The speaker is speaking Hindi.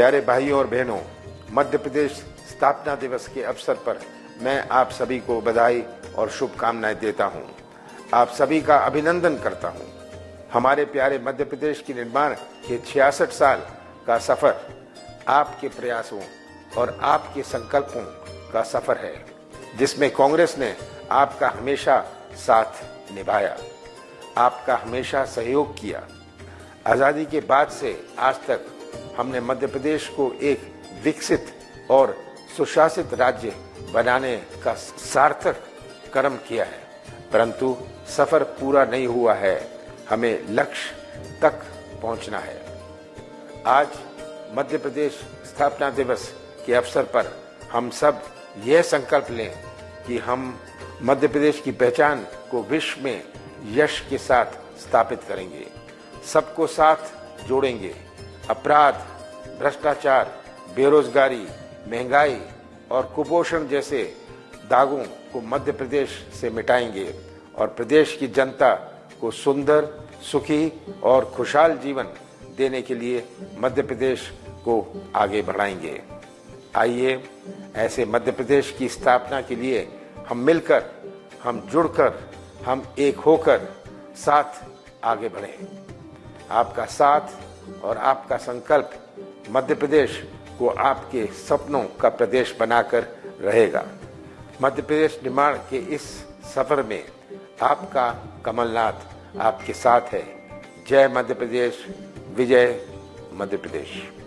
प्यारे भाइयों और बहनों, मध्य प्रदेश स्थापना दिवस के अवसर पर मैं आप सभी को बधाई और शुभकामनाएँ देता हूँ। आप सभी का अभिनंदन करता हूँ। हमारे प्यारे मध्य प्रदेश के निर्माण के छियासठ साल का सफ़र आपके प्रयासों और आपके संकल्पों का सफ़र है, जिसमें कांग्रेस ने आपका हमेशा साथ निभाया, आपका हमेशा सहयोग किया आज़ादी के बाद से आज तक हमने मध्य प्रदेश को एक विकसित और सुशासित राज्य बनाने का सार्थक कर्म किया है। परंतु सफ़र पूरा नहीं हुआ है। हमें लक्ष्य तक पहुँचना है। आज मध्य प्रदेश स्थापना दिवस के अवसर पर हम सब यह संकल्प लें कि हम मध्य प्रदेश की पहचान को विश्व में यश के साथ स्थापित करेंगे। सबको साथ जोड़ेंगे। अपराध, भ्रष्टाचार, बेरोजगारी, महँगाई और कुपोषण जैसे दागों को मध्य प्रदेश से मिटाएँगे और प्रदेश की जनता को सुंदर, सुखी और खुशहाल जीवन देने के लिए मध्य प्रदेश को आगे बढ़ाएँगे। आइए, ऐसे मध्य प्रदेश की स्थापना के लिए हम मिलकर, हम जुड़कर, हम एक होकर साथ आगे बढ़ें। आपका साथ और आपका संकल्प मध्य प्रदेश को आपके सपनों का प्रदेश बनाकर रहेगा। मध्य प्रदेश निर्माण के इस सफ़र में आपका कमलनाथ आपके साथ है। जय मध्य प्रदेश, विजय मध्य प्रदेश।